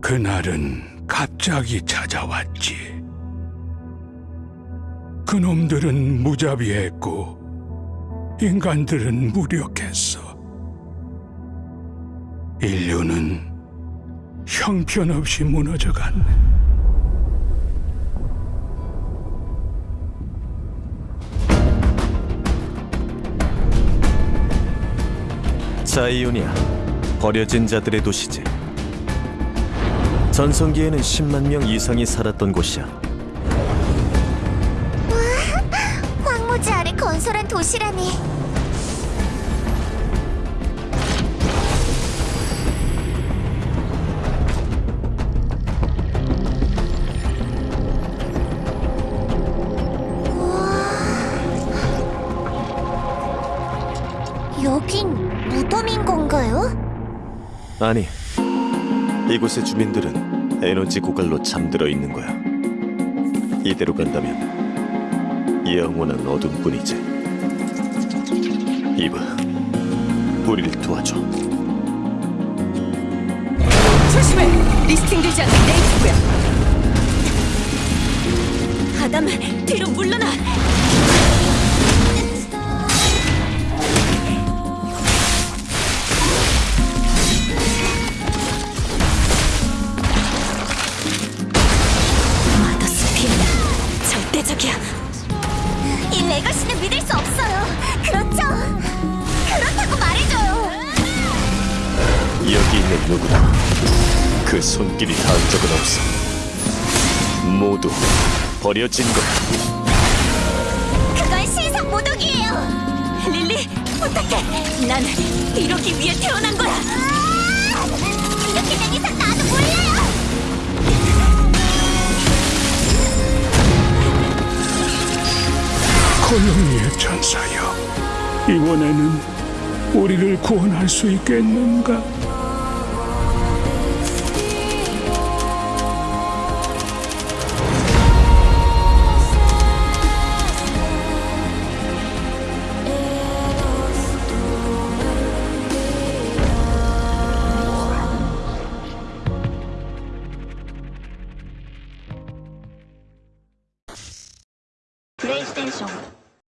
그날은 갑자기 찾아왔지. 그놈들은 무자비했고 인간들은 무력했어. 인류는 형편없이 무너져갔 네. 자이오니아 버려진 자들의 도시지 전성기에는 10만 명 이상이 살았던 곳이야 황무지 아래 건설한 도시라니. 여긴 무덤인 건가요? 아니 이곳의 주민들은 에너지 고갈로 잠들어 있는 거야 이대로 간다면 영원한 어둠뿐이지 이봐 우리를 도와줘 조심해! 리스팅되지 않는 네이트고야. 아담, 뒤로 물러나! 절대적이야. 이 레거시는 믿을 수 없어요. 그렇죠? 그렇다고 말해줘요. 여기 있는 누구도 그 손길이 닿은 적은 없어 모두 버려진 거야 그건 신상 모독이에요. 릴리, 부탁해! 난 이러기 위해 태어난 거야! 거영이의 천사여, 이번에는 우리를 구원할 수 있겠는가? 플레이스테이션